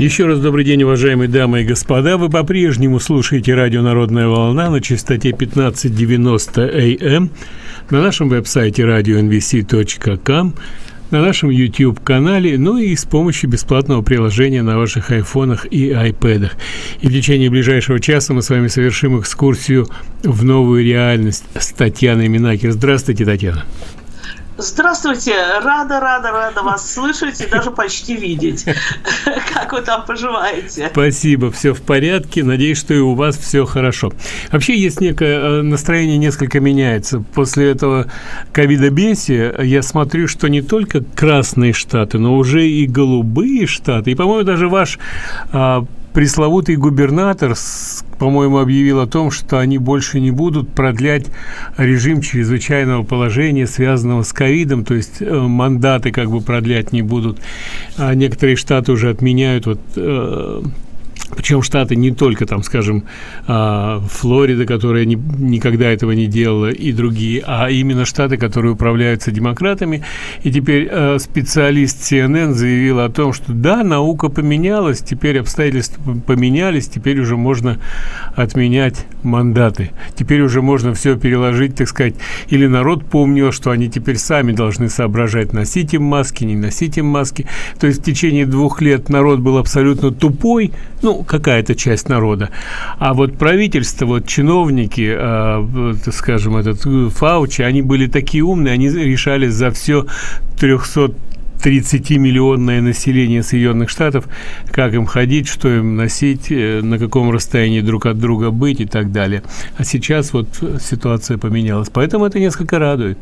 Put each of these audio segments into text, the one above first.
Еще раз добрый день, уважаемые дамы и господа. Вы по-прежнему слушаете радио «Народная волна» на частоте 1590 АМ, эм, на нашем веб-сайте radio.nvc.com, на нашем YouTube-канале, ну и с помощью бесплатного приложения на ваших айфонах и айпэдах. И в течение ближайшего часа мы с вами совершим экскурсию в новую реальность с Татьяной Минакер. Здравствуйте, Татьяна. Здравствуйте, рада, рада, рада вас слышать и даже почти видеть. Как вы там поживаете? Спасибо, все в порядке. Надеюсь, что и у вас все хорошо. Вообще есть некое э, настроение несколько меняется. После этого ковидобесия я смотрю, что не только красные штаты, но уже и голубые штаты. И, по-моему, даже ваш а, пресловутый губернатор, по-моему, объявил о том, что они больше не будут продлять режим чрезвычайного положения, связанного с ковидом, то есть э, мандаты как бы продлять не будут. А некоторые штаты уже отменяют вот э, причем штаты не только там, скажем, а, Флорида, которая ни, никогда этого не делала, и другие, а именно штаты, которые управляются демократами. И теперь а, специалист CNN заявил о том, что да, наука поменялась, теперь обстоятельства поменялись, теперь уже можно отменять мандаты. Теперь уже можно все переложить, так сказать, или народ помнил, что они теперь сами должны соображать, носить им маски, не носить им маски. То есть в течение двух лет народ был абсолютно тупой, ну, какая-то часть народа. А вот правительство, вот чиновники, э, скажем, этот э, Фаучи, они были такие умные, они решали за все 300 30-миллионное население Соединенных Штатов, как им ходить, что им носить, э, на каком расстоянии друг от друга быть и так далее. А сейчас вот ситуация поменялась. Поэтому это несколько радует.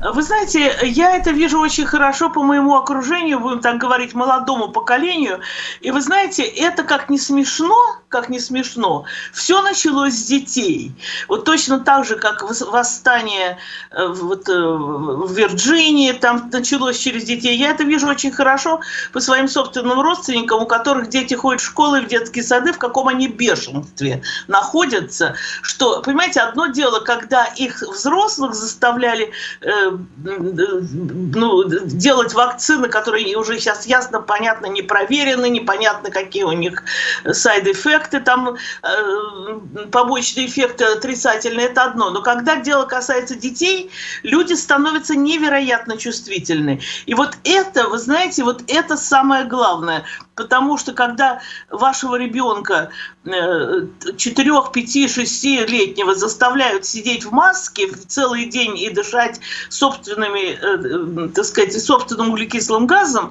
Вы знаете, я это вижу очень хорошо по моему окружению, будем так говорить, молодому поколению. И вы знаете, это как не смешно, как не смешно, все началось с детей. Вот точно так же, как восстание э, вот, э, в Вирджинии, там началось через детей. Я это вижу очень хорошо по своим собственным родственникам, у которых дети ходят в школы, в детские сады, в каком они бешенстве находятся. Что, понимаете, одно дело, когда их взрослых заставляли ну, делать вакцины, которые уже сейчас ясно, понятно, не проверены, непонятно, какие у них сайд-эффекты, там э, побочные эффекты отрицательные, это одно. Но когда дело касается детей, люди становятся невероятно чувствительны. И вот это, вы знаете, вот это самое главное. Потому что когда вашего ребенка 4, 5, 6 летнего заставляют сидеть в маске целый день и дышать собственными, э, так сказать, собственным углекислым газом,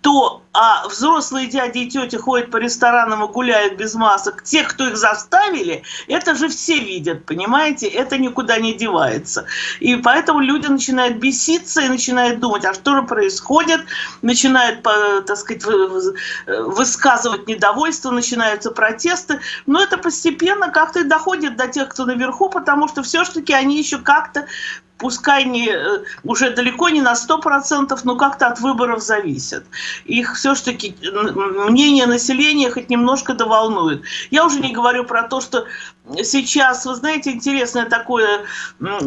то а взрослые дяди и тети ходят по ресторанам и гуляют без масок, те, кто их заставили, это же все видят, понимаете, это никуда не девается. И поэтому люди начинают беситься и начинают думать, а что же происходит, начинают, так сказать, высказывать недовольство, начинаются протесты, но это постепенно как-то доходит до тех, кто наверху, потому что все-таки они еще как-то пускай не, э, уже далеко не на 100%, но как-то от выборов зависят. Их все-таки мнение населения хоть немножко доволнует. Я уже не говорю про то, что сейчас, вы знаете, интересное такое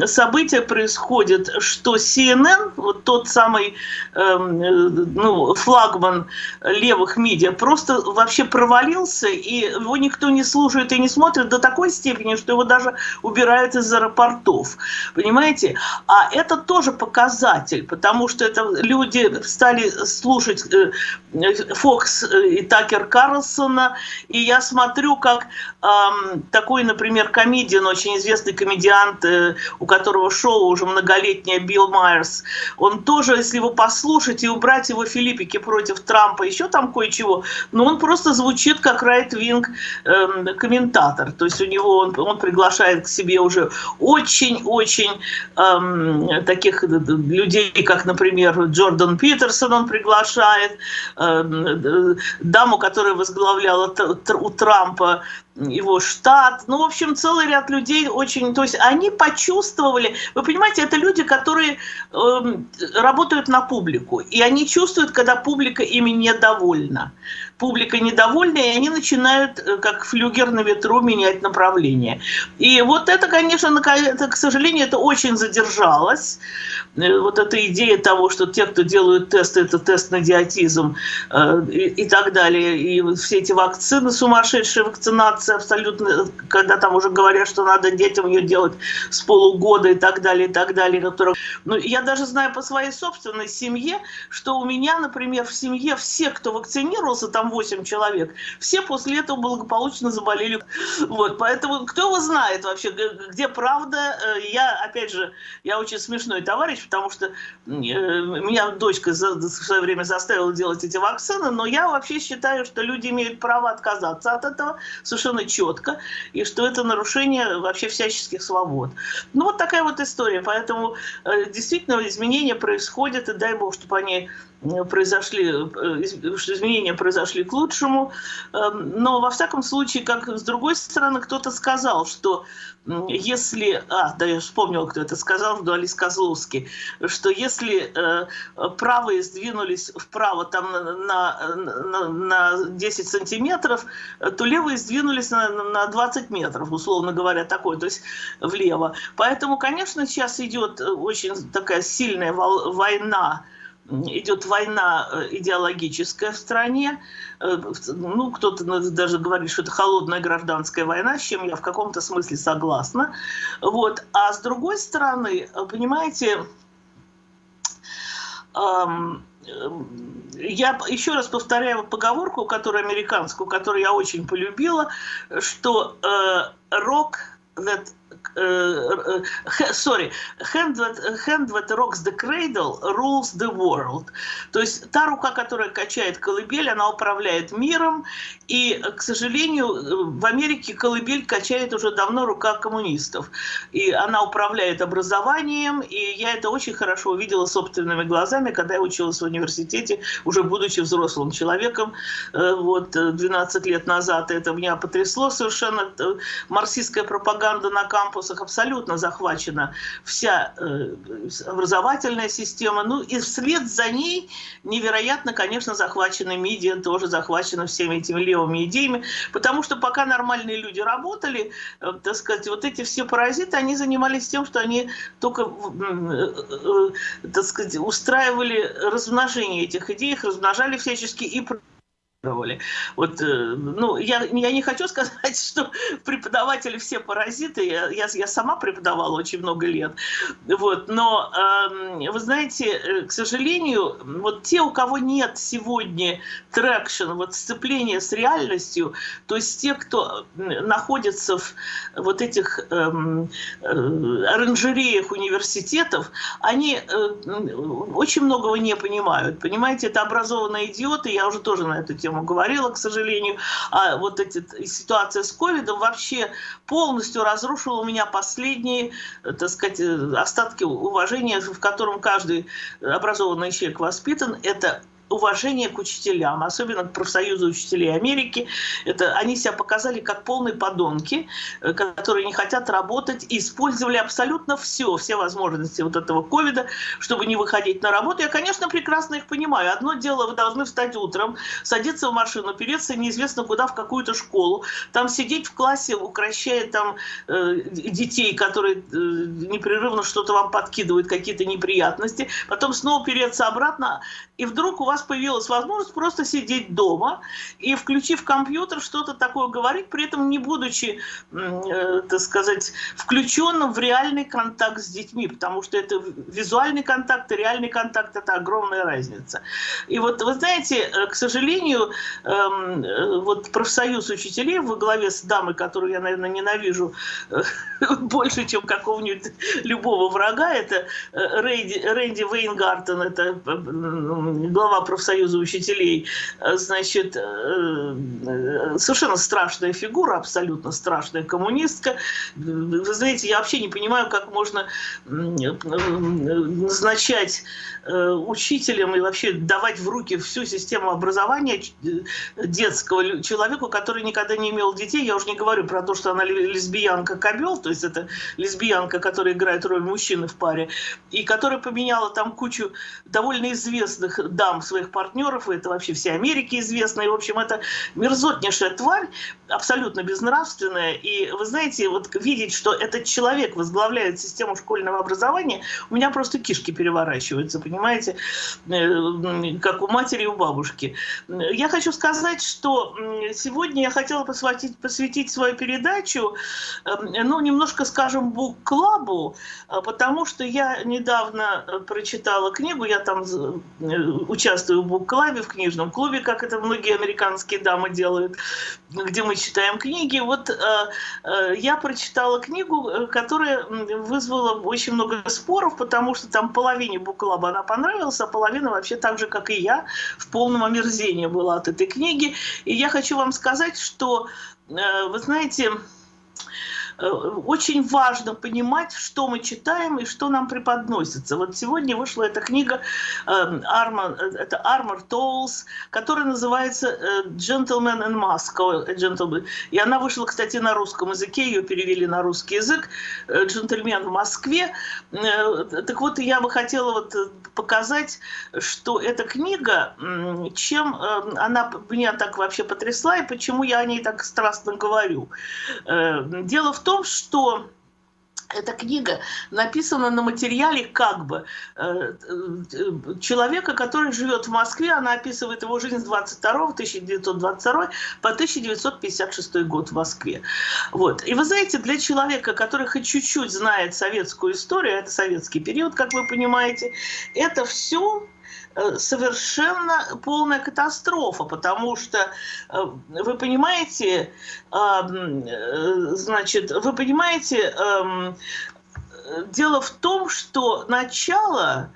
событие происходит, что CNN, вот тот самый эм, э, ну, флагман левых медиа, просто вообще провалился, и его никто не слушает и не смотрит до такой степени, что его даже убирают из аэропортов. Понимаете? А это тоже показатель, потому что это люди стали слушать э, Фокс и Такер Карлсона, и я смотрю, как эм, такой например, комедиан, очень известный комедиант, э, у которого шоу уже многолетнее, Билл Майерс, он тоже, если его послушать и убрать его Филиппики против Трампа, еще там кое-чего, но он просто звучит как right-wing э, комментатор. То есть у него он, он приглашает к себе уже очень-очень э, таких людей, как, например, Джордан Питерсон он приглашает, э, даму, которая возглавляла у Трампа его штат, ну, в общем, целый ряд людей очень, то есть они почувствовали, вы понимаете, это люди, которые э, работают на публику, и они чувствуют, когда публика ими недовольна публика недовольна, и они начинают, э, как флюгер на ветру, менять направление. И вот это, конечно, это, к сожалению, это очень задержалось. Э, вот эта идея того, что те, кто делают тесты, это тест на диатизм э, и, и так далее. И все эти вакцины, сумасшедшая вакцинация абсолютно, когда там уже говорят, что надо детям ее делать с полугода и так далее, и так далее. Которые... Ну, я даже знаю по своей собственной семье, что у меня, например, в семье все, кто вакцинировался, там 8 человек, все после этого благополучно заболели. Вот, поэтому кто его знает вообще, где правда. Э, я, опять же, я очень смешной товарищ, потому что э, меня дочка в свое время заставила делать эти вакцины, но я вообще считаю, что люди имеют право отказаться от этого совершенно четко, и что это нарушение вообще всяческих свобод. Ну, вот такая вот история. Поэтому э, действительно изменения происходят, и дай бог, чтобы они произошли, э, изменения произошли к лучшему, эм, но во всяком случае, как с другой стороны, кто-то сказал, что если, а, да, я вспомнил, кто это сказал, Дуалис Козловский, что если э, правые сдвинулись вправо там на, на, на 10 сантиметров, то левые сдвинулись на, на 20 метров, условно говоря, такой, то есть влево. Поэтому, конечно, сейчас идет очень такая сильная война идет война э, идеологическая в стране. Э, ну, кто-то даже говорит, что это холодная гражданская война, с чем я в каком-то смысле согласна. Вот. А с другой стороны, понимаете, я еще раз повторяю поговорку, которую американскую, которую я очень полюбила, что э, рок that uh, sorry, hand that, hand that rocks the cradle rules the world. То есть та рука, которая качает колыбель, она управляет миром, и, к сожалению, в Америке колыбель качает уже давно рука коммунистов. И она управляет образованием, и я это очень хорошо увидела собственными глазами, когда я училась в университете, уже будучи взрослым человеком, вот, 12 лет назад. Это меня потрясло совершенно. Марксистская пропаганда на кампусах абсолютно захвачена вся э, образовательная система. Ну и вслед за ней невероятно, конечно, захвачены медиа, тоже захвачены всеми этими левыми идеями, потому что пока нормальные люди работали, э, так сказать, вот эти все паразиты, они занимались тем, что они только, э, так сказать, устраивали размножение этих идей, их размножали всячески и вот, э, ну, я, я не хочу сказать, что преподаватели все паразиты, я, я, я сама преподавала очень много лет, вот, но, э, вы знаете, э, к сожалению, вот те, у кого нет сегодня traction, вот сцепления с реальностью, то есть те, кто находится в вот этих эм, э, оранжереях университетов, они э, очень многого не понимают, понимаете, это образованные идиоты, я уже тоже на эту тему тему говорила, к сожалению. А вот эта ситуация с ковидом вообще полностью разрушила у меня последние, так сказать, остатки уважения, в котором каждый образованный человек воспитан. Это уважение к учителям, особенно к профсоюзу учителей Америки. Это, они себя показали как полные подонки, э, которые не хотят работать использовали абсолютно все, все возможности вот этого ковида, чтобы не выходить на работу. Я, конечно, прекрасно их понимаю. Одно дело, вы должны встать утром, садиться в машину, переться неизвестно куда, в какую-то школу, там сидеть в классе, укращая там э, детей, которые э, непрерывно что-то вам подкидывают, какие-то неприятности, потом снова переться обратно, и вдруг у вас появилась возможность просто сидеть дома и, включив компьютер, что-то такое говорить, при этом не будучи, э, так сказать, включенным в реальный контакт с детьми, потому что это визуальный контакт и реальный контакт – это огромная разница. И вот, вы знаете, э, к сожалению, эм, э, вот профсоюз учителей во главе с дамой, которую я, наверное, ненавижу э, больше, чем какого-нибудь любого врага, это Рэнди, Рэнди Вейнгартен, это глава профсоюза учителей, значит, совершенно страшная фигура, абсолютно страшная коммунистка. Вы знаете, я вообще не понимаю, как можно назначать учителям и вообще давать в руки всю систему образования детского человеку, который никогда не имел детей. Я уже не говорю про то, что она лесбиянка-кобел, то есть это лесбиянка, которая играет роль мужчины в паре, и которая поменяла там кучу довольно известных дам своих партнеров, и это вообще все Америки известно, и, в общем, это мерзотнейшая тварь, абсолютно безнравственная, и вы знаете, вот видеть, что этот человек возглавляет систему школьного образования, у меня просто кишки переворачиваются, понимаете, э, как у матери и у бабушки. Я хочу сказать, что сегодня я хотела посвятить, посвятить свою передачу, эм, ну, немножко, скажем, бук-клабу, э, потому что я недавно э, прочитала книгу, я там участвую в бук-клабе, в книжном клубе, как это многие американские дамы делают, где мы читаем книги. Вот я прочитала книгу, которая вызвала очень много споров, потому что там половине бук-клаба она понравилась, а половина вообще так же, как и я, в полном омерзении была от этой книги. И я хочу вам сказать, что, э, вы знаете, Э, очень важно понимать, что мы читаем и что нам преподносится. Вот сегодня вышла эта книга Armor, эм, это Armor Tolls, которая называется э, Gentleman in Moscow. Gentleman. И она вышла, кстати, на русском языке, ее перевели на русский язык. Э, Джентльмен в Москве. Так вот, я бы хотела вот показать, что эта книга, чем она меня так вообще потрясла и почему я о ней так страстно говорю. Дело в том, том, что эта книга написана на материале как бы э, э, человека, который живет в Москве. Она описывает его жизнь с 22 1922 по 1956 год в Москве. Вот. И вы знаете, для человека, который хоть чуть-чуть знает советскую историю, это советский период, как вы понимаете, это все совершенно полная катастрофа, потому что, э, вы понимаете, э, значит, вы понимаете, дело в том, что начало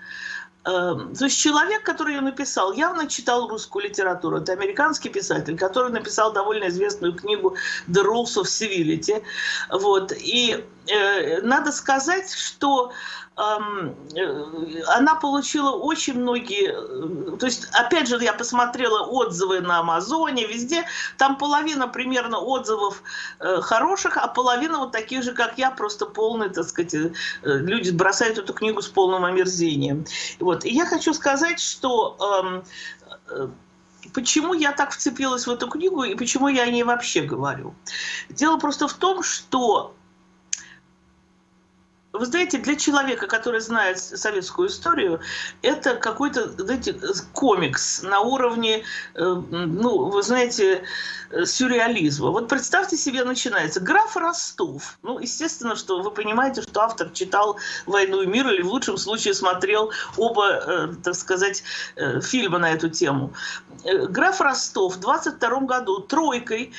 то есть человек, который ее написал, явно читал русскую литературу. Это американский писатель, который написал довольно известную книгу «The Rules of Civility». Вот. И э, надо сказать, что Э, она получила очень многие, э, то есть, опять же, я посмотрела отзывы на Амазоне, везде, там половина примерно отзывов э, хороших, а половина вот таких же, как я, просто полные, так сказать, люди бросают эту книгу с полным омерзением. Вот. И я хочу сказать, что почему я так вцепилась в эту книгу и почему я о ней вообще говорю. Дело просто в том, что вы знаете, для человека, который знает советскую историю, это какой-то, знаете, комикс на уровне, э, ну, вы знаете, сюрреализма. Вот представьте себе, начинается граф Ростов. Ну, естественно, что вы понимаете, что автор читал «Войну и мир» или в лучшем случае смотрел оба, э, так сказать, э, фильма на эту тему. Граф Ростов в 22 году тройкой,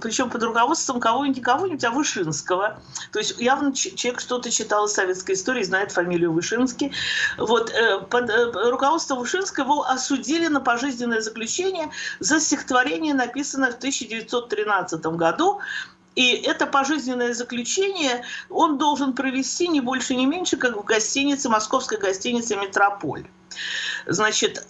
причем под руководством кого-нибудь, кого-нибудь, а Вышинского. То есть явно человек что-то читал из советской истории, знает фамилию Вышинский. Вот, э, под э, руководством Вышинского его осудили на пожизненное заключение за стихотворение, написанное в 1913 году. И это пожизненное заключение он должен провести не больше, не меньше, как в гостинице, московской гостинице «Метрополь». Значит,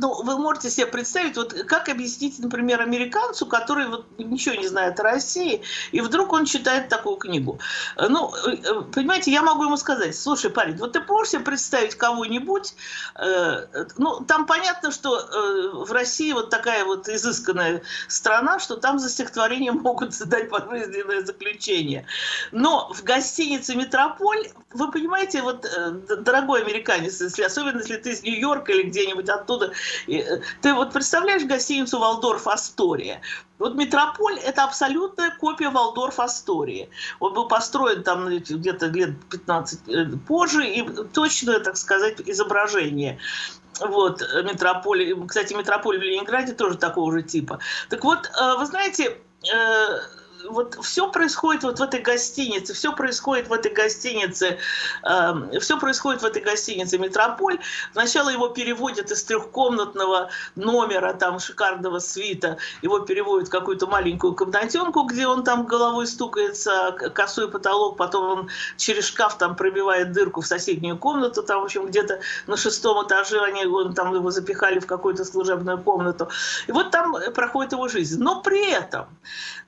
ну, вы можете себе представить, вот как объяснить, например, американцу, который вот ничего не знает о России, и вдруг он читает такую книгу. Ну, э, понимаете, я могу ему сказать, слушай, парень, вот ты можешь себе представить кого-нибудь, э, ну, там понятно, что э, в России вот такая вот изысканная страна, что там за стихотворение могут дать пожизненное заключение. Но в гостинице «Метрополь», вы понимаете, вот, э, дорогой американец, если, особенно если ты из Нью-Йорка или где-нибудь оттуда, Э, ты вот представляешь гостиницу «Валдорф Астория»? Вот Метрополь – это абсолютная копия Валдорф Астории. Он был построен там где-то лет 15 э, позже, и точное, так сказать, изображение вот, метрополь. Кстати, метрополь в Ленинграде тоже такого же типа. Так вот, э, вы знаете, вот все происходит вот в этой гостинице, все происходит в этой гостинице, э, все происходит в этой гостинице «Метрополь». Сначала его переводят из трехкомнатного номера, там, шикарного свита, его переводят в какую-то маленькую комнатенку, где он там головой стукается, косой потолок, потом он через шкаф там пробивает дырку в соседнюю комнату, там, в общем, где-то на шестом этаже они он, там его запихали в какую-то служебную комнату. И вот там проходит его жизнь. Но при этом,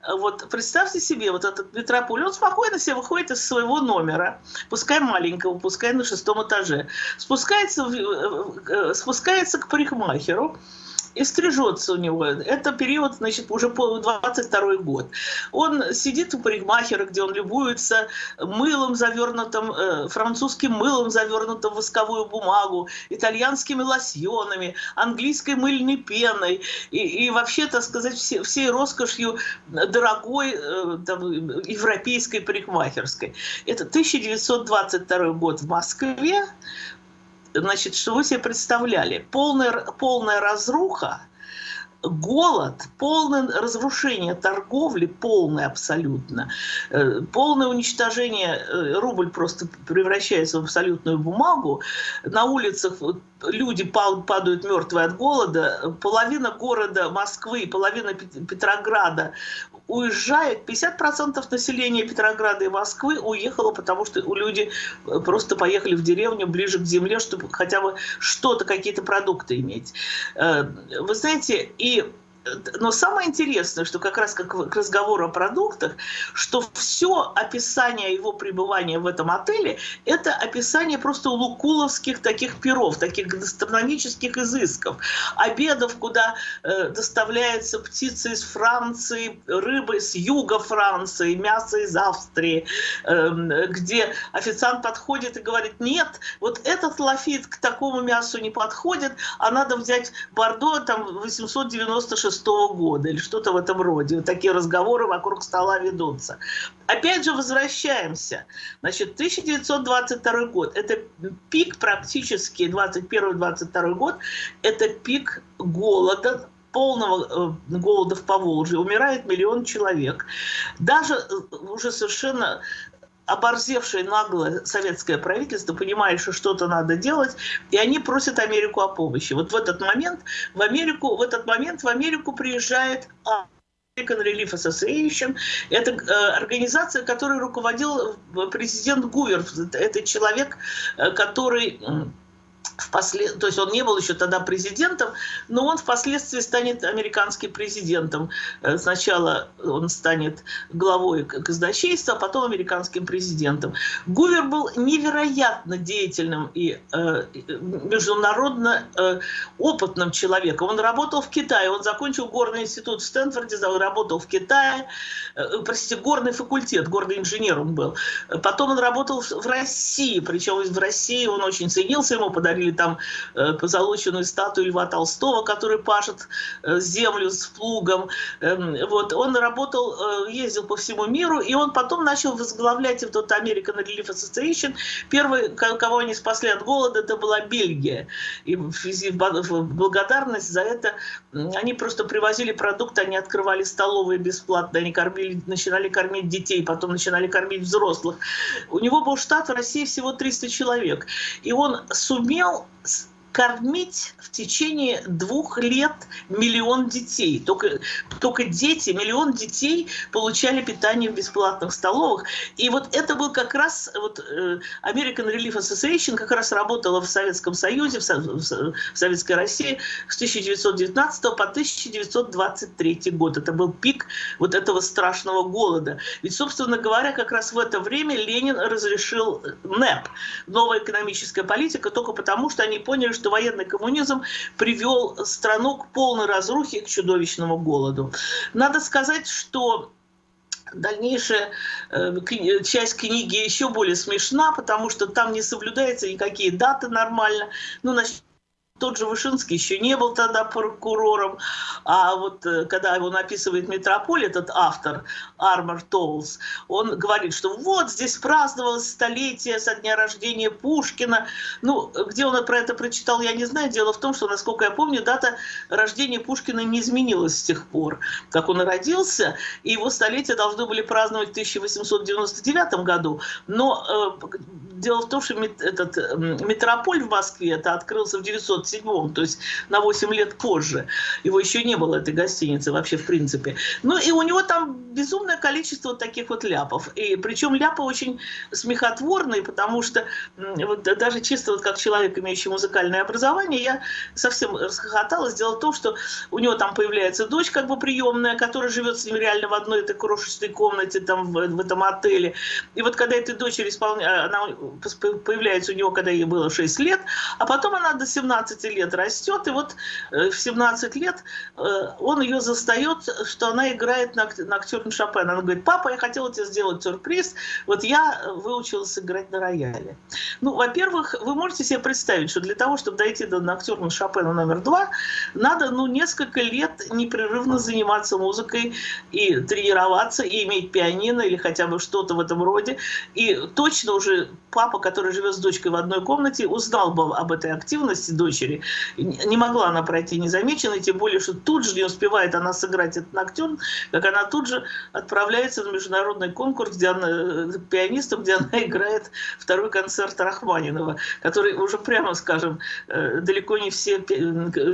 вот представьте себе, вот этот метрополь, он спокойно себе выходит из своего номера, пускай маленького, пускай на шестом этаже, спускается, э, спускается к парикмахеру, и стрижется у него. Это период, значит, уже 22 год. Он сидит у парикмахера, где он любуется мылом завернутым, э, французским мылом завернутым в восковую бумагу, итальянскими лосьонами, английской мыльной пеной и, и вообще, так сказать, все, всей роскошью дорогой э, там, европейской парикмахерской. Это 1922 год в Москве значит, что вы себе представляли? Полная, полная разруха, голод, полное разрушение торговли, полное абсолютно, э, полное уничтожение, э, рубль просто превращается в абсолютную бумагу, на улицах люди падают мертвые от голода, половина города Москвы, половина Петрограда уезжает, 50% населения Петрограда и Москвы уехало, потому что люди э, просто поехали в деревню ближе к земле, чтобы хотя бы что-то, какие-то продукты иметь. Э, вы знаете, и но самое интересное, что как раз как к разговору о продуктах, что все описание его пребывания в этом отеле, это описание просто лукуловских таких перов, таких гастрономических изысков, обедов, куда э, доставляется птица из Франции, рыба с юга Франции, мясо из Австрии, э, где официант подходит и говорит, нет, вот этот лафит к такому мясу не подходит, а надо взять Бордо там 896 1996 года или что-то в этом роде. Вот такие разговоры вокруг стола ведутся. Опять же, возвращаемся. Значит, 1922 год – это пик практически, 21-22 год – это пик голода, полного э, голода в Поволжье, умирает миллион человек. Даже э, уже совершенно оборзевшее наглое советское правительство понимает, что что-то надо делать, и они просят Америку о помощи. Вот в этот момент в Америку, в этот момент в Америку приезжает American Relief Association. Это э, организация, которой руководил президент Гувер. Это человек, э, который впослед... то есть он не был еще тогда президентом, но он впоследствии станет американским президентом. Э, сначала он станет главой казначейства, а потом американским президентом. Гувер был невероятно деятельным и э, международно э, опытным человеком. Он работал в Китае, он закончил горный институт в Стэнфорде, работал в Китае, э, простите, горный факультет, горный инженер он был. Потом он работал в России, причем в России он очень ценился, ему подарили или там э, позолоченную статую Льва Толстого, который пашет э, землю с плугом. Э, вот. Он работал, э, ездил по всему миру, и он потом начал возглавлять вот American Relief Association. Первый, кого они спасли от голода, это была Бельгия. И в, в благодарность за это они просто привозили продукты, они открывали столовые бесплатно, они кормили, начинали кормить детей, потом начинали кормить взрослых. У него был штат в России всего 300 человек. И он сумел know, кормить в течение двух лет миллион детей. Только, только дети, миллион детей получали питание в бесплатных столовых. И вот это был как раз, вот э, American Relief Association как раз работала в Советском Союзе, в, в Советской России с 1919 по 1923 год. Это был пик вот этого страшного голода. Ведь, собственно говоря, как раз в это время Ленин разрешил НЭП, новая экономическая политика, только потому, что они поняли, что что военный коммунизм привел страну к полной разрухе, к чудовищному голоду. Надо сказать, что дальнейшая э, часть книги еще более смешна, потому что там не соблюдаются никакие даты нормально. Ну, значит, тот же Вышинский еще не был тогда прокурором, а вот э, когда его написывает Метрополь, этот автор, Армор Толс, он говорит, что вот здесь праздновалось столетие со дня рождения Пушкина. Ну, где он про это прочитал, я не знаю. Дело в том, что, насколько я помню, дата рождения Пушкина не изменилась с тех пор, как он родился, и его столетие должны были праздновать в 1899 году. Но э, дело в том, что этот метрополь в Москве это открылся в 907 то есть на 8 лет позже. Его еще не было, этой гостиницы, вообще в принципе. Ну и у него там безумное количество таких вот ляпов. И причем ляпы очень смехотворные, потому что вот, даже чисто вот как человек, имеющий музыкальное образование, я совсем расхохоталась. Дело в том, что у него там появляется дочь как бы приемная, которая живет с ним реально в одной этой крошечной комнате там в, в этом отеле. И вот когда этой дочери исполняет, она появляется у него, когда ей было 6 лет, а потом она до 17 лет растет, и вот э, в 17 лет э, он ее застает, что она играет на, актере Шопена. Она говорит, папа, я хотела тебе сделать сюрприз, вот я выучилась играть на рояле. Ну, во-первых, вы можете себе представить, что для того, чтобы дойти до ноктюрна Шопена номер два, надо, ну, несколько лет непрерывно заниматься музыкой и тренироваться, и иметь пианино или хотя бы что-то в этом роде. И точно уже папа, который живет с дочкой в одной комнате, узнал бы об этой активности дочери. Не могла она пройти незамеченной, тем более, что тут же не успевает она сыграть этот ноктюрн, как она тут же отправляется на международный конкурс где она, э, пианистом, где она играет второй концерт Рахманинова, который уже, прямо скажем, э, далеко не все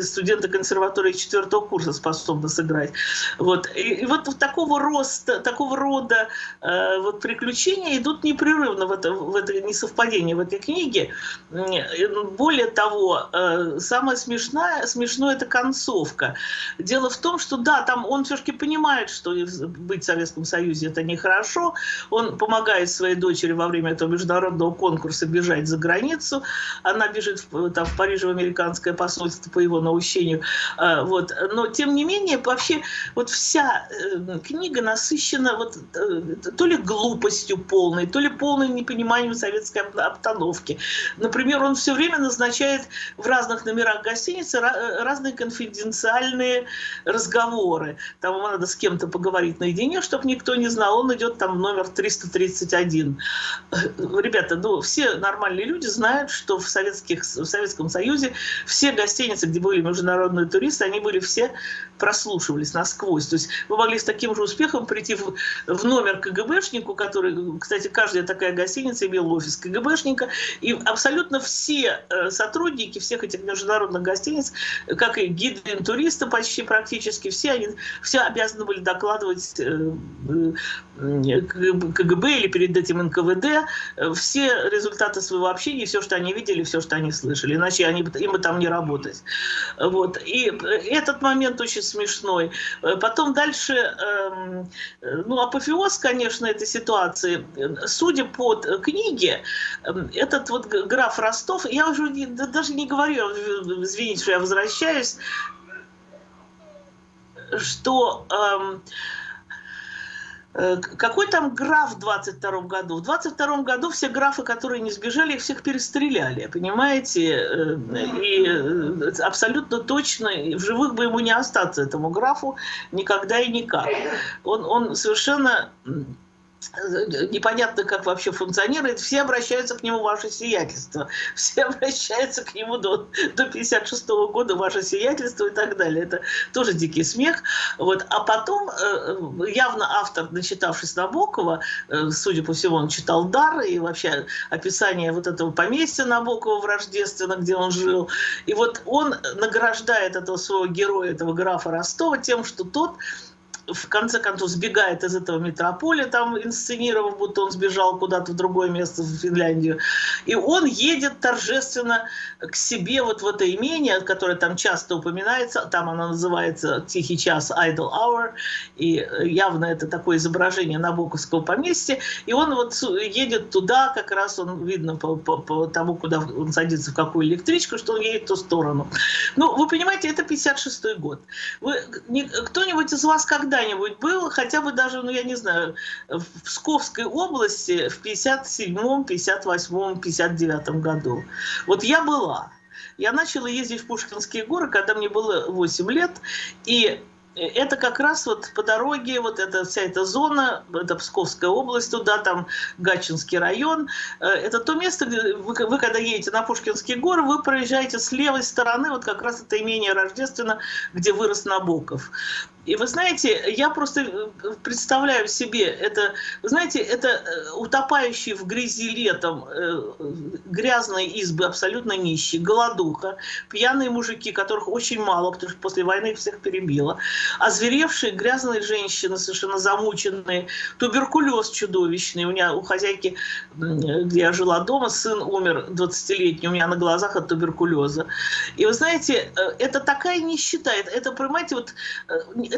студенты консерватории четвертого курса способны сыграть. Вот. И, и вот такого роста, такого рода э, вот приключения идут непрерывно в, это, в этой несовпадение в этой книге. Более того, э, самое смешное, смешное это концовка. Дело в том, что да, там он все-таки понимает, что быть в Советском Союзе это нехорошо. Он помогает своей дочери во время этого международного конкурса бежать за границу. Она бежит в, там, в Париже в американское посольство по его наущению. Э, вот. Но тем не менее, вообще вот вся э, книга насыщена вот, то ли глупостью полной, то ли полным непониманием советской обстановки. Например, он все время назначает в разных номерах гостиницы разные конфиденциальные разговоры. Там ему надо с кем-то поговорить наедине, чтобы никто не знал. Он идет там в номер 331. Ребята, ну, все нормальные люди знают, что в, советских, в Советском Союзе все гостиницы, где были международные туристы, они были все прослушивались насквозь. То есть вы могли с таким же успехом прийти в, в номер КГБшнику, который, кстати, каждая такая гостиница имела офис КГБшника, и абсолютно все э, сотрудники всех этих международных гостиниц, как и гиды туристы почти практически, все они все обязаны были докладывать э, э, КГБ или перед этим НКВД все результаты своего общения, все, что они видели, все, что они слышали, иначе они, им бы там не работать. Вот. И этот момент очень смешной. Потом дальше, эм, ну, апофеоз, конечно, этой ситуации, судя по книге, этот вот граф Ростов, я уже не, даже не говорю, извините, что я возвращаюсь, что эм, э, какой там граф в 22 году? В 22 году все графы, которые не сбежали, их всех перестреляли, понимаете? Э, и э, абсолютно точно в живых бы ему не остаться, этому графу, никогда и никак. Он, он совершенно непонятно, как вообще функционирует, все обращаются к нему ваше сиятельство, все обращаются к нему до, до 56 -го года ваше сиятельство и так далее. Это тоже дикий смех. Вот. А потом э, явно автор, начитавшись Набокова, э, судя по всему, он читал «Дар» и вообще описание вот этого поместья Набокова в Рождественно, где он жил. И вот он награждает этого своего героя, этого графа Ростова тем, что тот в конце концов сбегает из этого метрополя, там инсценировав, будто он сбежал куда-то в другое место, в Финляндию. И он едет торжественно к себе вот в это имение, которое там часто упоминается, там оно называется «Тихий час» Idle Hour, и явно это такое изображение Набоковского поместья. И он вот едет туда, как раз он видно по, по, по тому, куда он садится, в какую электричку, что он едет в ту сторону. Ну, вы понимаете, это 56-й год. Кто-нибудь из вас когда когда-нибудь был, хотя бы даже, ну я не знаю, в Псковской области в 57-м, 58-м, 59 году. Вот я была. Я начала ездить в Пушкинские горы, когда мне было 8 лет, и это как раз вот по дороге, вот эта вся эта зона, это Псковская область, туда там Гатчинский район. Э, это то место, где вы, вы когда едете на Пушкинские горы, вы проезжаете с левой стороны, вот как раз это имение Рождественно, где вырос Набоков. И вы знаете, я просто э, представляю себе, это, вы знаете, это э, утопающие в грязи летом э, грязные избы, абсолютно нищие, голодуха, пьяные мужики, которых очень мало, потому что после войны всех перебило, озверевшие грязные женщины, совершенно замученные, туберкулез чудовищный. У меня у хозяйки, где я жила дома, сын умер 20-летний у меня на глазах от туберкулеза. И вы знаете, это такая нищета, это понимаете, вот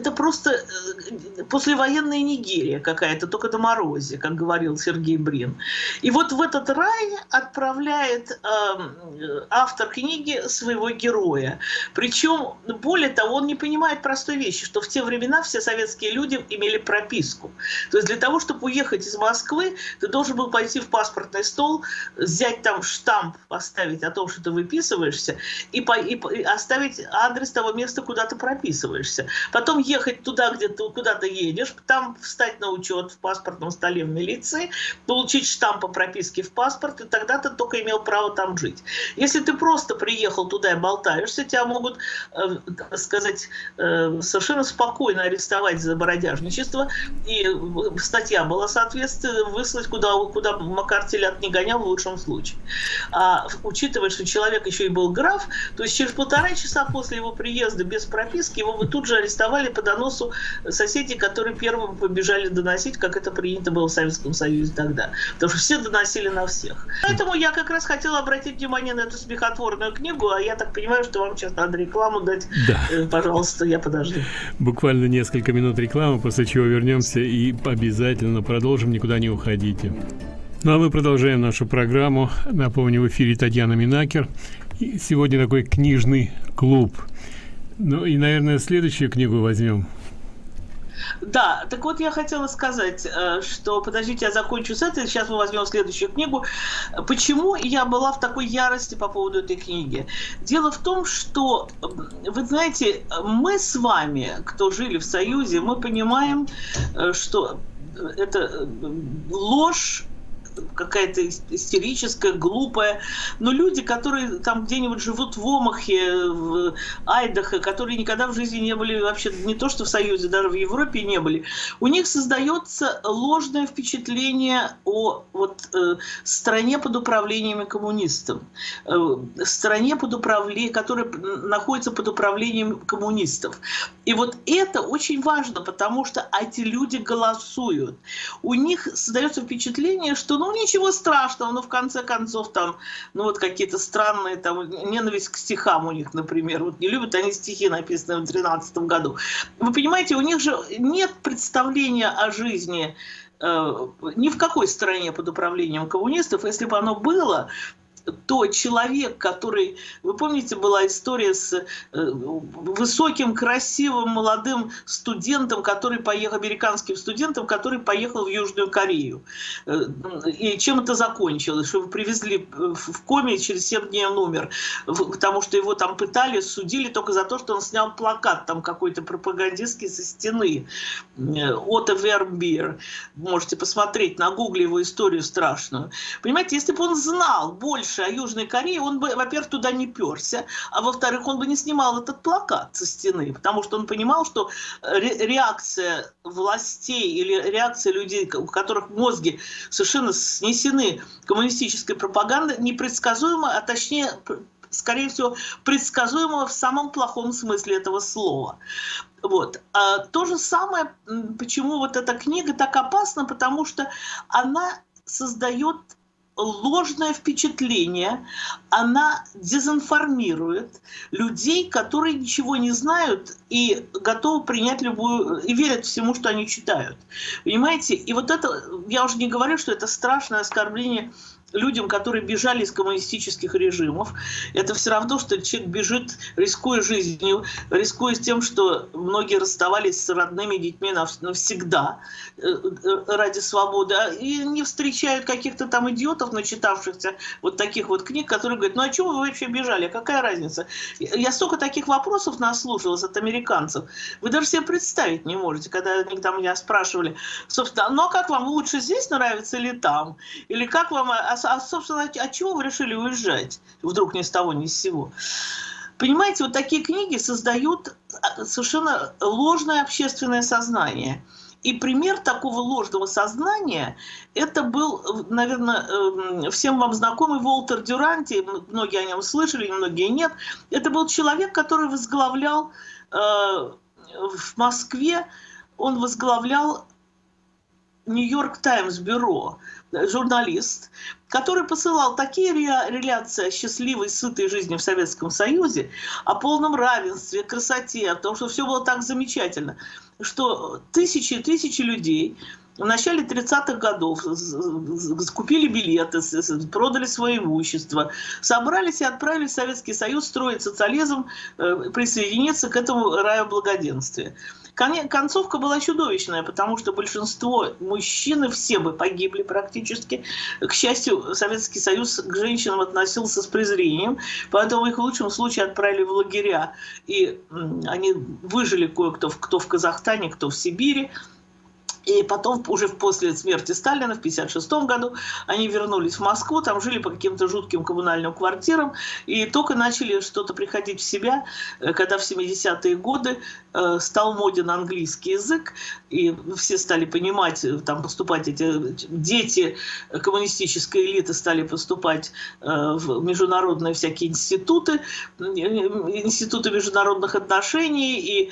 это просто э, послевоенная Нигерия какая-то, только на морозе, как говорил Сергей Брин. И вот в этот рай отправляет э, автор книги своего героя. Причем, более того, он не понимает простой вещи, что в те времена все советские люди имели прописку. То есть для того, чтобы уехать из Москвы, ты должен был пойти в паспортный стол, взять там штамп, поставить о том, что ты выписываешься, и, по, и, и оставить адрес того места, куда ты прописываешься. Потом ехать туда, где ты куда то едешь, там встать на учет в паспортном столе в милиции, получить штамп по прописке в паспорт, и тогда ты только имел право там жить. Если ты просто приехал туда и болтаешься, тебя могут, э, сказать, э, совершенно спокойно арестовать за бородяжничество, и статья была, соответственно, выслать куда, куда Макартелят не гонял в лучшем случае. А учитывая, что человек еще и был граф, то есть через полтора часа после его приезда без прописки его бы тут же арестовали по доносу соседей, которые первым побежали доносить, как это принято было в Советском Союзе тогда. Потому что все доносили на всех. Поэтому я как раз хотела обратить внимание на эту смехотворную книгу, а я так понимаю, что вам сейчас надо рекламу дать. Да. Э, пожалуйста, я подожду. Буквально несколько минут рекламы, после чего вернемся и обязательно продолжим, никуда не уходите. Ну а мы продолжаем нашу программу. Напомню, в эфире Татьяна Минакер. И сегодня такой книжный клуб – ну и, наверное, следующую книгу возьмем. Да, так вот я хотела сказать, э, что, подождите, я закончу с этой, сейчас мы возьмем следующую книгу. Почему я была в такой ярости по поводу этой книги? Дело в том, что, вы знаете, мы с вами, кто жили в Союзе, мы понимаем, э, что это э, ложь какая-то истерическая, глупая. Но люди, которые там где-нибудь живут в Омахе, в Айдахе, которые никогда в жизни не были вообще не то что в Союзе, даже в Европе не были, у них создается ложное впечатление о вот, э, стране под управлением коммунистов, э, стране под управлением, которая находится под управлением коммунистов. И вот это очень важно, потому что эти люди голосуют. У них создается впечатление, что ну ничего страшного, но в конце концов там, ну вот какие-то странные там, ненависть к стихам у них, например, вот не любят они стихи, написанные в 13 году. Вы понимаете, у них же нет представления о жизни э, ни в какой стране под управлением коммунистов, если бы оно было, то человек, который, вы помните, была история с э, высоким, красивым, молодым студентом, который поехал, американским студентом, который поехал в Южную Корею. Э, и чем это закончилось? Что его привезли в коме, через 7 дней он умер, потому что его там пытали, судили только за то, что он снял плакат там какой-то пропагандистский со стены. Э, Отто Вербир. Можете посмотреть на гугле его историю страшную. Понимаете, если бы он знал больше больше о Южной Корее, он бы, во-первых, туда не перся, а во-вторых, он бы не снимал этот плакат со стены, потому что он понимал, что реакция властей или реакция людей, у которых мозги совершенно снесены коммунистической пропагандой, непредсказуема, а точнее скорее всего, предсказуемого в самом плохом смысле этого слова. Вот. А то же самое, почему вот эта книга так опасна, потому что она создает ложное впечатление, она дезинформирует людей, которые ничего не знают и готовы принять любую, и верят всему, что они читают. Понимаете? И вот это, я уже не говорю, что это страшное оскорбление людям, которые бежали из коммунистических режимов. Это все равно, что человек бежит, рискуя жизнью, рискуя тем, что многие расставались с родными детьми навсегда э, э, ради свободы, а, и не встречают каких-то там идиотов, начитавшихся вот таких вот книг, которые говорят, ну а чего вы вообще бежали, какая разница? Я столько таких вопросов наслушалась от американцев, вы даже себе представить не можете, когда они там меня спрашивали, собственно, ну а как вам лучше здесь нравится или там? Или как вам а, собственно, от чего вы решили уезжать? Вдруг ни с того, ни с сего. Понимаете, вот такие книги создают а, совершенно ложное общественное сознание. И пример такого ложного сознания, это был, наверное, эм, всем вам знакомый Волтер Дюранти, многие о нем слышали, многие нет. Это был человек, который возглавлял э, в Москве, он возглавлял Нью-Йорк Таймс бюро, журналист, который посылал такие реляции о счастливой, сытой жизни в Советском Союзе, о полном равенстве, красоте, о том, что все было так замечательно, что тысячи и тысячи людей в начале 30-х годов купили билеты, продали свое имущество, собрались и отправились в Советский Союз строить социализм, э, присоединиться к этому раю благоденствия. Концовка была чудовищная, потому что большинство мужчин, все бы погибли практически. К счастью, Советский Союз к женщинам относился с презрением, поэтому их в лучшем случае отправили в лагеря. И они выжили кое-кто, кто в Казахстане, кто в Сибири. И потом, уже после смерти Сталина в 1956 году, они вернулись в Москву, там жили по каким-то жутким коммунальным квартирам, и только начали что-то приходить в себя, э, когда в 70-е годы стал моден английский язык, и все стали понимать, э, там поступать эти дети коммунистической элиты стали поступать в международные всякие институты, институты международных отношений, и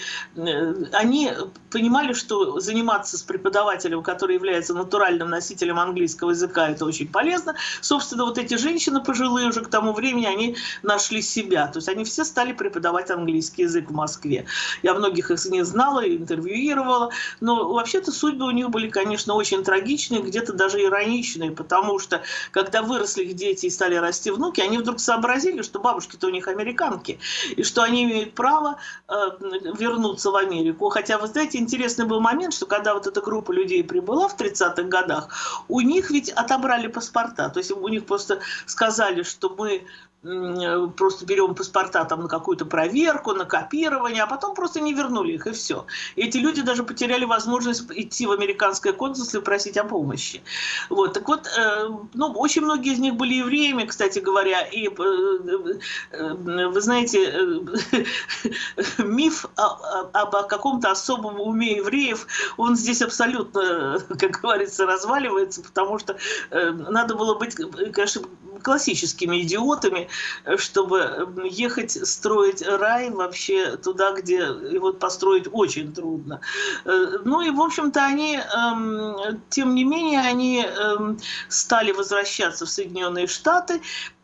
они понимали, что заниматься с преподавателем, который является натуральным носителем английского языка, это очень полезно. Собственно, вот эти женщины пожилые уже к тому времени, они нашли себя. То есть они все стали преподавать английский язык в Москве. Я многих из них знала, интервьюировала. Но вообще-то судьбы у них были, конечно, очень трагичные, где-то даже ироничные, потому что когда выросли их дети и стали расти внуки, они вдруг сообразили, что бабушки-то у них американки, и что они имеют право э, вернуться в Америку. Хотя, вы знаете, интересный был момент, что когда вот эта группа людей прибыла в 30-х годах, у них ведь отобрали паспорта. То есть у них просто сказали, что мы просто берем паспорта там на какую-то проверку, на копирование, а потом просто не вернули их, и все. Эти люди даже потеряли возможность идти в американское консульство и просить о помощи. Вот, так вот, э, ну, очень многие из них были евреями, кстати говоря, и, э, э, вы знаете, миф об каком-то особом уме евреев, он здесь абсолютно, как говорится, разваливается, потому что надо было быть, конечно, классическими идиотами, чтобы ехать строить рай вообще туда, где его построить очень трудно. Э, ну и, в общем-то, они, эм, тем не менее, они эм, стали возвращаться в Соединенные Штаты,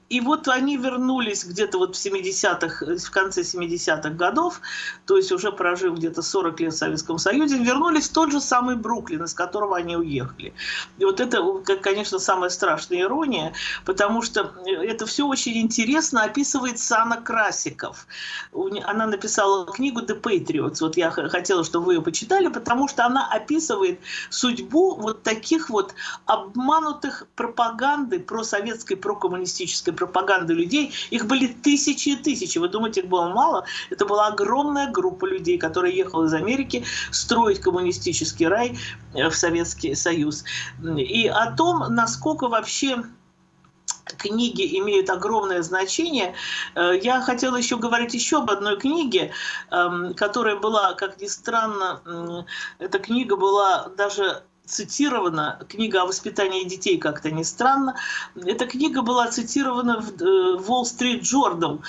и вот они вернулись где-то вот в 70-х, в конце 70-х годов, то есть уже прожив где-то 40 лет в Советском Союзе, вернулись в тот же самый Бруклин, из которого они уехали. И вот это, конечно, самая страшная ирония, потому что это все очень интересно описывает Сана Красиков. Она написала книгу «The Patriots», вот я хотела, чтобы вы ее почитали, потому что она описывает судьбу вот таких вот обманутых пропаганды просоветской, прокоммунистической пропаганды людей, их были тысячи и тысячи. Вы думаете, их было мало? Это была огромная группа людей, которая ехала из Америки строить коммунистический рай э, в Советский Союз. И о том, насколько вообще книги имеют огромное значение. Э, я хотела еще говорить еще об одной книге, эм, которая была, как ни странно, эта книга была даже цитирована, книга о воспитании детей, как-то не странно. Эта книга была цитирована в э, Wall Street Journal,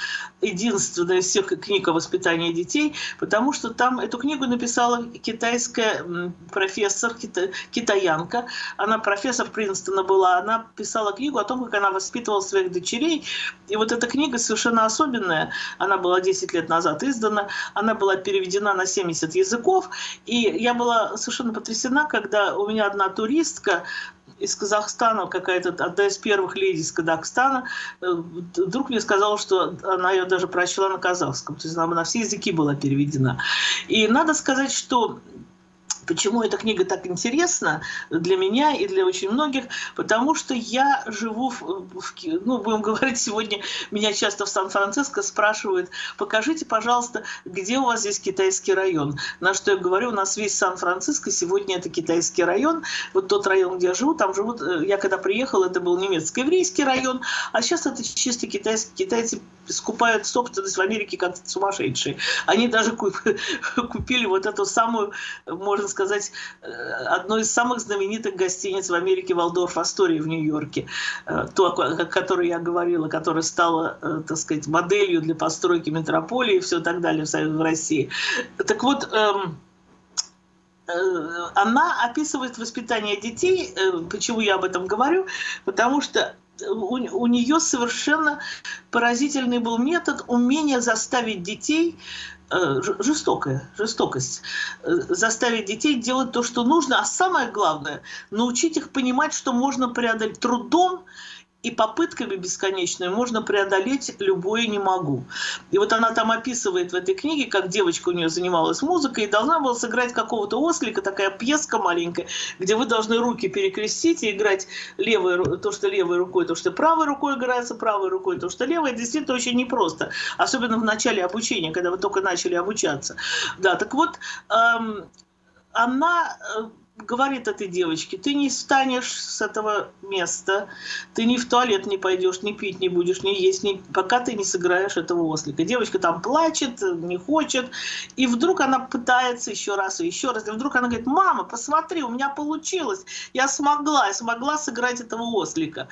единственная из всех книг о воспитании детей, потому что там эту книгу написала китайская профессор, кита, китаянка. Она профессор Принстона была, она писала книгу о том, как она воспитывала своих дочерей. И вот эта книга совершенно особенная, она была 10 лет назад издана, она была переведена на 70 языков, и я была совершенно потрясена, когда у меня одна туристка из Казахстана, какая-то одна из первых леди из Казахстана, э, вдруг мне сказала, что она ее даже прочла на казахском, то есть она на все языки была переведена. И надо сказать, что Почему эта книга так интересна для меня и для очень многих? Потому что я живу, в, в, ну, будем говорить, сегодня меня часто в Сан-Франциско спрашивают, покажите, пожалуйста, где у вас здесь китайский район? На что я говорю, у нас весь Сан-Франциско сегодня это китайский район. Вот тот район, где я живу, там живут, э, я когда приехала, это был немецко-еврейский район, а сейчас это чисто китайский, китайцы скупают собственность в Америке как сумасшедшие. Они даже купили вот эту самую, можно сказать, э, одну из самых знаменитых гостиниц в Америке Валдорф Астория в Нью-Йорке, э, то, о которой я говорила, которая стала, э, так сказать, моделью для постройки метрополии и все так далее в России. Так вот, эм, она описывает воспитание детей. Почему я об этом говорю? Потому что у, у нее совершенно поразительный был метод умения заставить детей жестокая, жестокость, э, заставить детей делать то, что нужно, а самое главное, научить их понимать, что можно преодолеть трудом и попытками бесконечными можно преодолеть любое «не могу». И вот она там описывает в этой книге, как девочка у нее занималась музыкой и должна была сыграть какого-то ослика, такая пьеска маленькая, где вы должны руки перекрестить и играть левой, то, что левой рукой, то, что правой рукой играется, правой рукой, то, что левой. Действительно очень непросто, особенно в начале обучения, когда вы только начали обучаться. Да, так вот, эм, она э, говорит этой девочке, ты не встанешь с этого места, ты ни в туалет не пойдешь, ни пить не будешь, ни есть, ни... пока ты не сыграешь этого ослика. Девочка там плачет, не хочет, и вдруг она пытается еще раз и еще раз, и вдруг она говорит, мама, посмотри, у меня получилось, я смогла, я смогла сыграть этого ослика.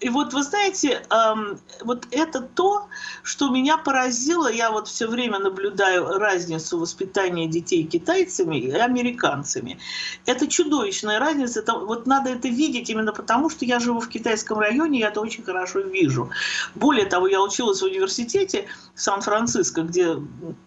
И вот вы знаете, эм, вот это то, что меня поразило, я вот все время наблюдаю разницу воспитания детей китайцами и американцами. Это это чудовищная разница. Это, вот надо это видеть именно потому, что я живу в китайском районе, я это очень хорошо вижу. Более того, я училась в университете Сан-Франциско, где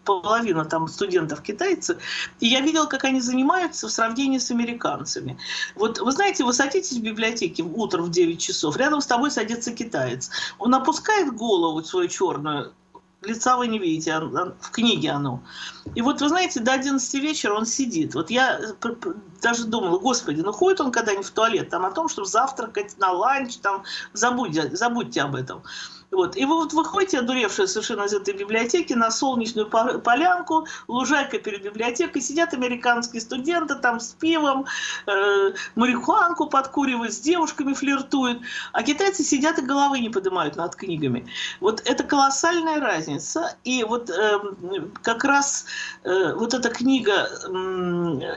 половина там студентов китайцы, и я видела, как они занимаются в сравнении с американцами. Вот вы знаете, вы садитесь в библиотеке утром в 9 часов, рядом с тобой садится китаец. Он опускает голову свою черную, лица вы не видите, в книге оно. И вот, вы знаете, до 11 вечера он сидит. Вот я э, даже думала, господи, ну ходит он когда-нибудь в туалет, там о том, чтобы завтракать на ланч, там, забудьте, забудьте об этом. Вот. И вы вот выходите, одуревшие совершенно из этой библиотеки, на солнечную полянку, лужайка перед библиотекой, сидят американские студенты там с пивом, э, марихуанку подкуривают, с девушками флиртуют, а китайцы сидят и головы не поднимают над книгами. Вот это колоссальная разница. И вот э, как раз э, вот эта книга э,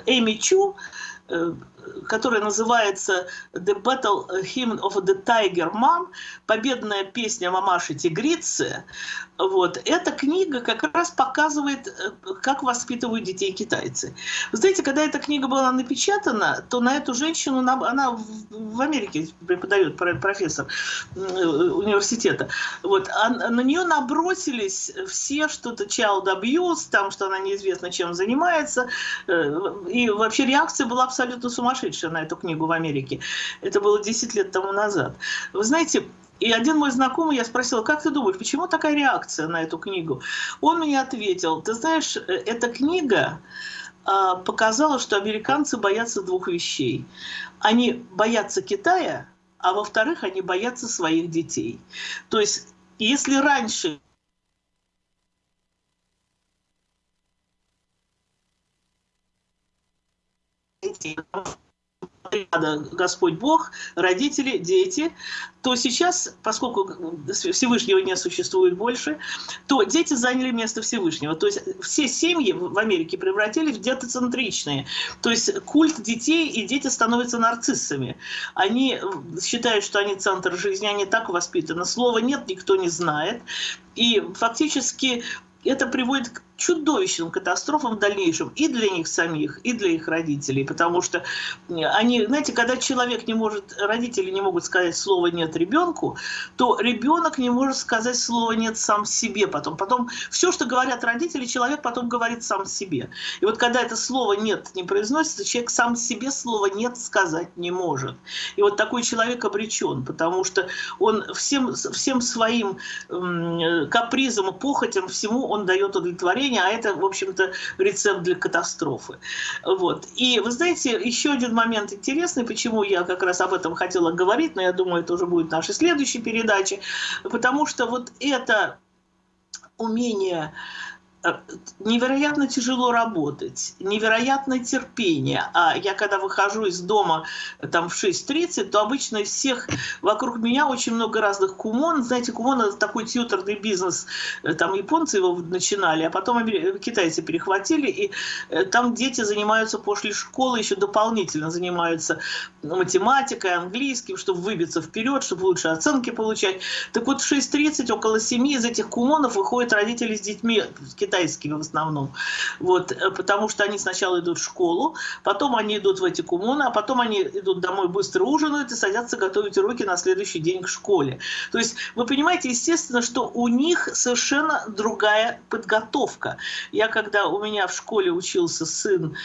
Эми Чу, э, которая называется The Battle Hymn of the Tiger Mom, победная песня мамаши тигрицы, вот, эта книга как раз показывает, э, как воспитывают детей китайцы. Вы знаете, когда эта книга была напечатана, то на эту женщину, она в Америке преподает профессор э, университета, вот, а на нее набросились все что-то child abuse, там, что она неизвестно чем занимается, э, и вообще реакция была абсолютно сумасшедшая сумасшедшая на эту книгу в Америке. Это было 10 лет тому назад. Вы знаете, и один мой знакомый, я спросила, как ты думаешь, почему такая реакция на эту книгу? Он мне ответил, ты знаешь, э, эта книга а, показала, что американцы боятся двух вещей. Они боятся Китая, а во-вторых, они боятся своих детей. То есть, если раньше Господь Бог, родители, дети, то сейчас, поскольку Всевышнего не существует больше, то дети заняли место Всевышнего. То есть все семьи в Америке превратились в детоцентричные. То есть культ детей, и дети становятся нарциссами. Они считают, что они центр жизни, они так воспитаны. Слова нет, никто не знает. И фактически это приводит к чудовищным катастрофам в дальнейшем и для них самих, и для их родителей, потому что они, знаете, когда человек не может, родители не могут сказать слово «нет» ребенку, то ребенок не может сказать слово «нет» сам себе потом. Потом все, что говорят родители, человек потом говорит сам себе. И вот когда это слово «нет» не произносится, человек сам себе слово «нет» сказать не может. И вот такой человек обречен, потому что он всем, всем своим капризом и похотям всему он дает удовлетворение удовлетворения, а это, в общем-то, рецепт для катастрофы. Вот. И вы знаете, еще один момент интересный, почему я как раз об этом хотела говорить, но я думаю, это уже будет в нашей следующей передаче, потому что вот это умение невероятно тяжело работать, невероятное терпение. А я когда выхожу из дома там в 6.30, то обычно всех вокруг меня очень много разных кумон. Знаете, кумон это такой тьюторный бизнес. Э, там японцы его начинали, а потом китайцы перехватили. И э, там дети занимаются после школы, еще дополнительно занимаются математикой, английским, чтобы выбиться вперед, чтобы лучше оценки получать. Так вот в 6.30 около 7 из этих кумонов выходят родители с детьми китайскими в основном. Вот, э, потому что они сначала идут в школу, потом они идут в эти кумоны, а потом они идут домой, быстро ужинают и садятся готовить уроки на следующий день к школе. То есть вы понимаете, естественно, что у них совершенно другая подготовка. Я когда у меня в школе учился сын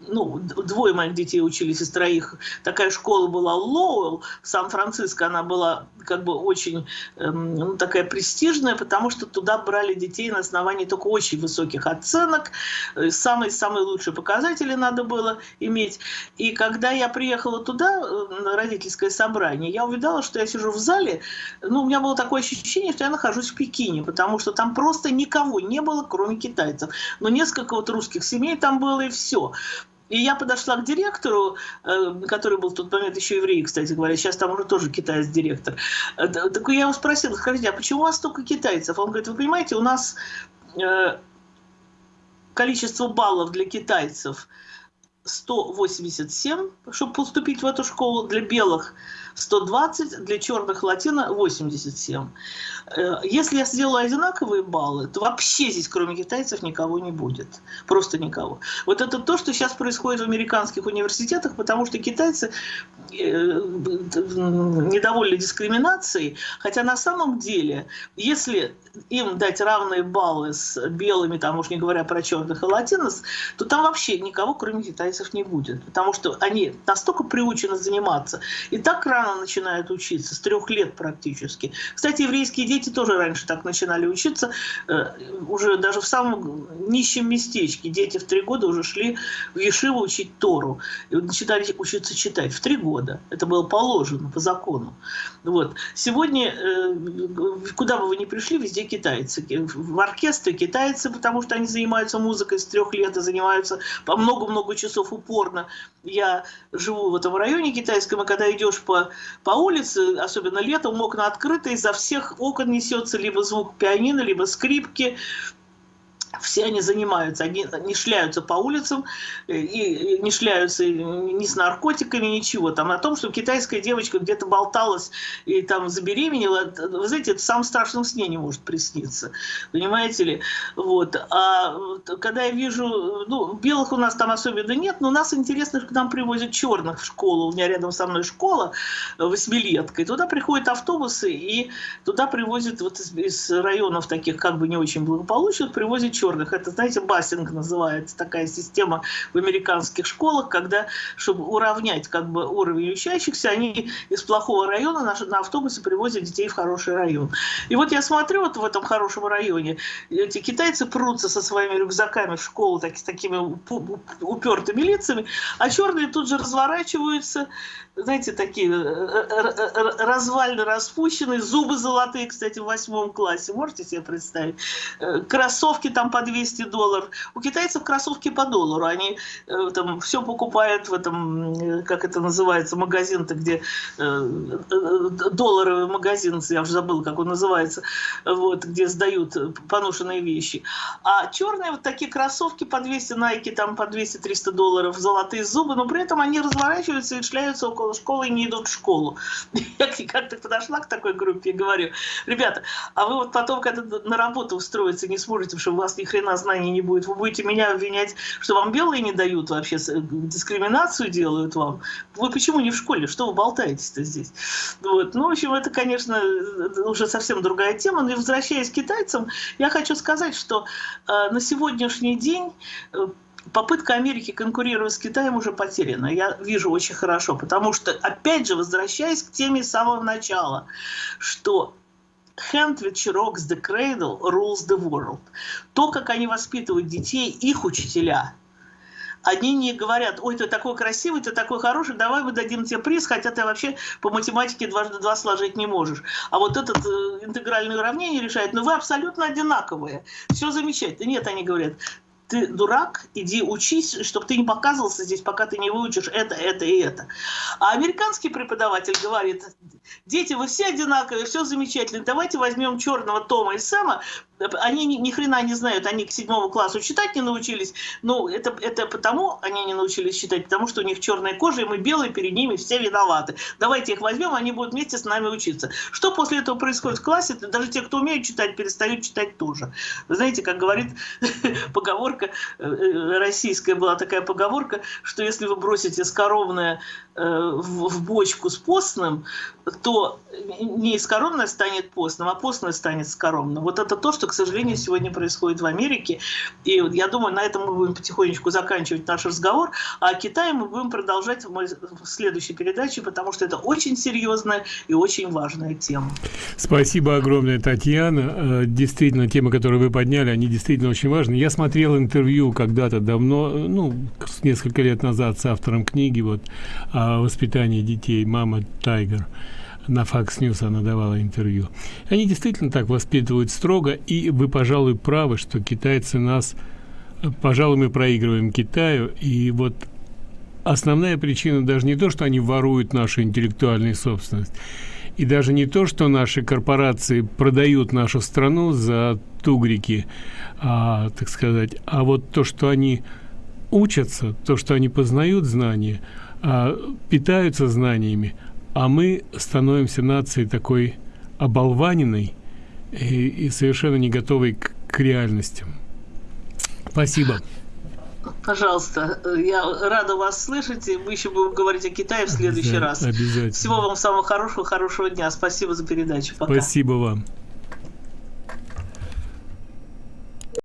ну, двое моих детей учились из троих. Такая школа была Лоуэлл в Сан-Франциско. Она была как бы очень эм, ну, такая престижная, потому что туда брали детей на основании только очень высоких оценок. Самые-самые лучшие показатели надо было иметь. И когда я приехала туда, э, на родительское собрание, я увидела, что я сижу в зале. Ну, у меня было такое ощущение, что я нахожусь в Пекине, потому что там просто никого не было, кроме китайцев. Но несколько вот русских семей там было, и все. И я подошла к директору, э, который был в тот момент еще еврей, кстати говоря, сейчас там уже тоже китаец-директор. Э, так я его спросила, скажите, а почему у вас столько китайцев? Он говорит, вы понимаете, у нас э, количество баллов для китайцев 187, чтобы поступить в эту школу, для белых 120, для черных латино 87. Э, если я сделаю одинаковые баллы, то вообще здесь, кроме китайцев, никого не будет. Просто никого. Вот это то, что сейчас происходит в американских университетах, потому что китайцы э, недовольны дискриминацией, хотя на самом деле, если им дать равные баллы с белыми, там уж не говоря про черных и латинос, то там вообще никого, кроме китайцев, не будет. Потому что они настолько приучены заниматься и так рано начинают учиться, с трех лет практически. Кстати, еврейские дети тоже раньше так начинали учиться, э, уже даже в самом нищем местечке. Дети в три года уже шли в Ешиву учить Тору. И начинали учиться читать в три года. Это было положено по закону. Вот. Сегодня, э, куда бы вы ни пришли, везде китайцы. В оркестре китайцы, потому что они занимаются музыкой с трех лет и занимаются по много-много часов упорно. Я живу в этом районе китайском, и когда идешь по по улице, особенно летом, окна открыты, изо всех окон несется либо звук пианино, либо скрипки, все они занимаются, они не шляются по улицам, э, и не шляются ни с наркотиками, ничего. Там о том, что китайская девочка где-то болталась и там забеременела, вы знаете, это в самом страшном сне не может присниться. Понимаете ли? Вот. А когда я вижу, ну, белых у нас там особенно нет, но нас интересно, что к нам привозят черных в школу. У меня рядом со мной школа, восьмилетка, и туда приходят автобусы, и туда привозят вот из районов таких как бы не очень благополучных, привозят черных черных. Это, знаете, бассинг называется, такая система в американских школах, когда, чтобы уравнять как бы уровень учащихся, они из плохого района на, на автобусе привозят детей в хороший район. И вот я смотрю вот в этом хорошем районе, эти китайцы прутся со своими рюкзаками в школу так, с такими упертыми лицами, а черные тут же разворачиваются, знаете, такие э, э, э, развально распущенные, зубы золотые, кстати, в восьмом классе, можете себе представить? Кроссовки там по 200 долларов. У китайцев кроссовки по доллару. Они там все покупают в этом, как это называется, магазин-то, где долларовый магазин, я уже забыл, как он называется, вот, где сдают поношенные вещи. А черные вот такие кроссовки по 200 Nike, там по 200-300 долларов, золотые зубы, но при этом они разворачиваются и шляются около школы и не идут в школу. Я как-то подошла к такой группе и говорю, ребята, а вы вот потом, когда на работу устроиться не сможете, потому что у вас ни хрена знаний не будет, вы будете меня обвинять, что вам белые не дают вообще, дискриминацию делают вам. Вы почему не в школе? Что вы болтаете-то здесь? Вот. Ну, в общем, это, конечно, уже совсем другая тема. Но возвращаясь к китайцам, я хочу сказать, что э, на сегодняшний день э, попытка Америки конкурировать с Китаем уже потеряна. Я вижу очень хорошо, потому что, опять же, возвращаясь к теме с самого начала, что hand which rocks the cradle rules the world. То, как они воспитывают детей, их учителя – они не говорят, ой, ты такой красивый, ты такой хороший, давай мы дадим тебе приз, хотя ты вообще по математике дважды два сложить не можешь. А вот этот э, интегральное уравнение решает, ну вы абсолютно одинаковые, все замечательно. Нет, они говорят, ты дурак, иди учись, чтобы ты не показывался здесь, пока ты не выучишь это, это и это. А американский преподаватель говорит, дети, вы все одинаковые, все замечательно, давайте возьмем черного Тома и Сэма, они ни, ни хрена не знают, они к седьмому классу читать не научились, ну, это, это потому они не научились читать, потому что у них черная кожа, и мы белые, перед ними все виноваты. Давайте их возьмем, они будут вместе с нами учиться. Что после этого происходит в классе? Даже те, кто умеют читать, перестают читать тоже. Вы знаете, как говорит поговорка, э, э, российская была такая поговорка, что если вы бросите скоровное э, в бочку с постным, то не скоромное станет постным, а постное станет скоромным. Вот это то, что что, к сожалению, сегодня происходит в Америке. И я думаю, на этом мы будем потихонечку заканчивать наш разговор. А Китай мы будем продолжать в следующей передаче, потому что это очень серьезная и очень важная тема. Спасибо огромное, Татьяна. Э, действительно, темы, которые вы подняли, они действительно очень важны. Я смотрел интервью когда-то давно, ну, несколько лет назад с автором книги вот, о воспитании детей «Мама Тайгер» на Fox News она давала интервью. Они действительно так воспитывают строго, и вы, пожалуй, правы, что китайцы нас, пожалуй, мы проигрываем Китаю, и вот основная причина даже не то, что они воруют нашу интеллектуальную собственность, и даже не то, что наши корпорации продают нашу страну за тугрики, а, так сказать, а вот то, что они учатся, то, что они познают знания, а, питаются знаниями, а мы становимся нацией такой оболваненной и, и совершенно не готовой к, к реальностям. Спасибо. Пожалуйста, я рада вас слышать, и мы еще будем говорить о Китае в следующий раз. Обязательно. Всего вам самого хорошего, хорошего дня. Спасибо за передачу. Пока. Спасибо вам.